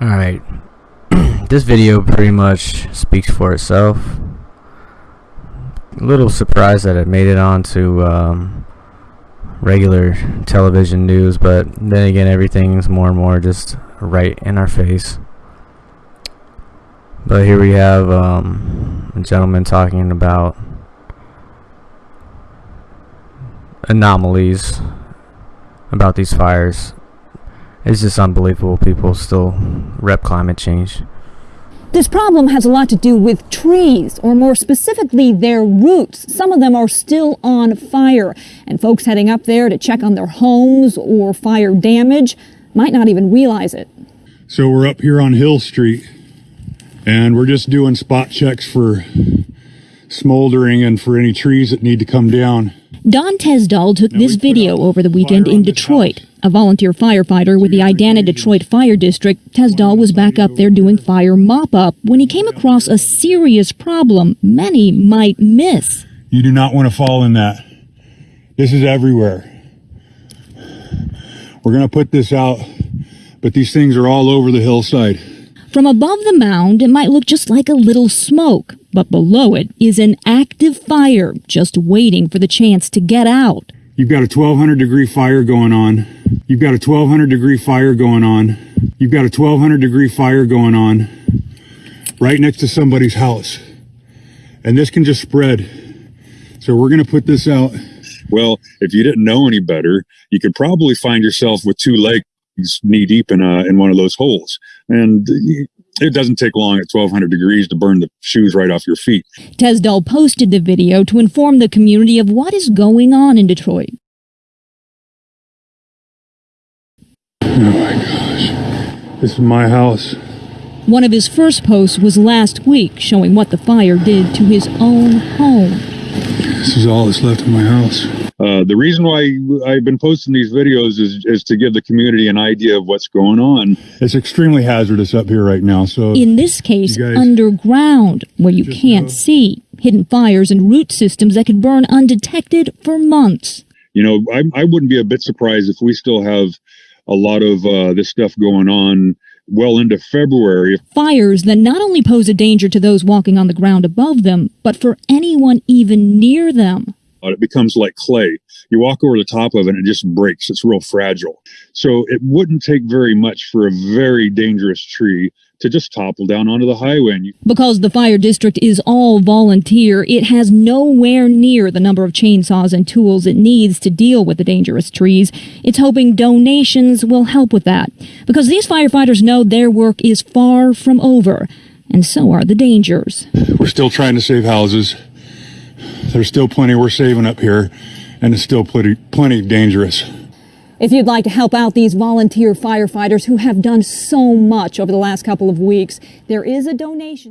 Alright. this video pretty much speaks for itself. A little surprised that it made it onto um, regular television news, but then again, everything's more and more just right in our face. But here we have um, a gentleman talking about anomalies about these fires it's just unbelievable people still rep climate change. This problem has a lot to do with trees, or more specifically, their roots. Some of them are still on fire, and folks heading up there to check on their homes or fire damage might not even realize it. So we're up here on Hill Street, and we're just doing spot checks for smoldering and for any trees that need to come down. Don Tesdall took this video over the weekend in Detroit. A volunteer firefighter with the Idanha Detroit Fire District, Tesdall was back up there doing fire mop-up when he came across a serious problem many might miss. You do not want to fall in that. This is everywhere. We're going to put this out, but these things are all over the hillside. From above the mound, it might look just like a little smoke, but below it is an active fire just waiting for the chance to get out. You've got a 1200 degree fire going on. You've got a 1200 degree fire going on. You've got a 1200 degree fire going on right next to somebody's house. And this can just spread. So we're going to put this out. Well, if you didn't know any better, you could probably find yourself with two legs knee deep in a, in one of those holes. And it doesn't take long at 1200 degrees to burn the shoes right off your feet. Tesdall posted the video to inform the community of what is going on in Detroit. Oh my gosh. This is my house. One of his first posts was last week showing what the fire did to his own home. This is all that's left of my house. Uh, the reason why I've been posting these videos is, is to give the community an idea of what's going on. It's extremely hazardous up here right now. So in this case, underground, where you can't know. see hidden fires and root systems that could burn undetected for months. You know, I, I wouldn't be a bit surprised if we still have a lot of uh, this stuff going on well into February. Fires that not only pose a danger to those walking on the ground above them, but for anyone even near them. It becomes like clay. You walk over the top of it and it just breaks. It's real fragile. So it wouldn't take very much for a very dangerous tree to just topple down onto the highway. You- because the fire district is all volunteer, it has nowhere near the number of chainsaws and tools it needs to deal with the dangerous trees. It's hoping donations will help with that. Because these firefighters know their work is far from over, and so are the dangers. We're still trying to save houses. There's still plenty we're saving up here, and it's still plenty, plenty dangerous. If you'd like to help out these volunteer firefighters who have done so much over the last couple of weeks, there is a donation.